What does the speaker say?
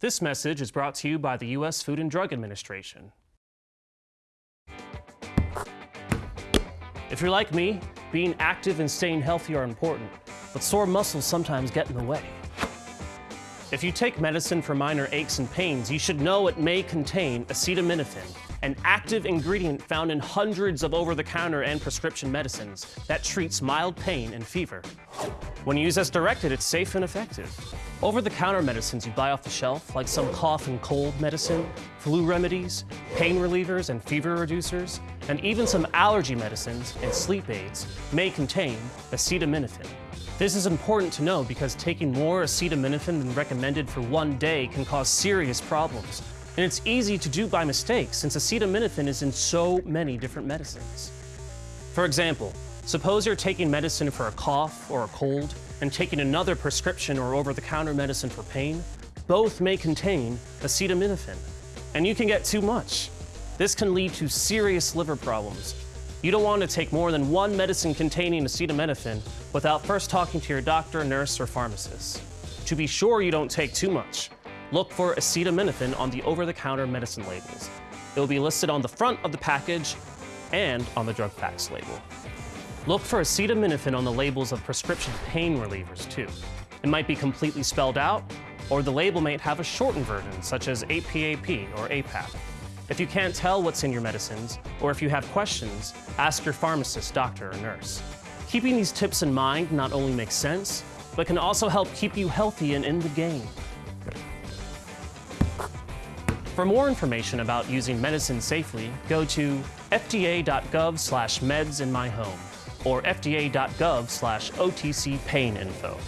This message is brought to you by the U.S. Food and Drug Administration. If you're like me, being active and staying healthy are important, but sore muscles sometimes get in the way. If you take medicine for minor aches and pains, you should know it may contain acetaminophen, an active ingredient found in hundreds of over-the-counter and prescription medicines that treats mild pain and fever. When used as directed, it's safe and effective. Over-the-counter medicines you buy off the shelf, like some cough and cold medicine, flu remedies, pain relievers and fever reducers, and even some allergy medicines and sleep aids may contain acetaminophen. This is important to know because taking more acetaminophen than recommended for one day can cause serious problems. And it's easy to do by mistake since acetaminophen is in so many different medicines. For example, suppose you're taking medicine for a cough or a cold and taking another prescription or over-the-counter medicine for pain. Both may contain acetaminophen, and you can get too much. This can lead to serious liver problems, you don't want to take more than one medicine containing acetaminophen without first talking to your doctor, nurse, or pharmacist. To be sure you don't take too much, look for acetaminophen on the over-the-counter medicine labels. It will be listed on the front of the package and on the drug facts label. Look for acetaminophen on the labels of prescription pain relievers, too. It might be completely spelled out, or the label might have a shortened version, such as APAP or APAP. If you can't tell what's in your medicines, or if you have questions, ask your pharmacist, doctor, or nurse. Keeping these tips in mind not only makes sense, but can also help keep you healthy and in the game. For more information about using medicine safely, go to fda.gov slash meds in my home or fda.gov slash otc pain info.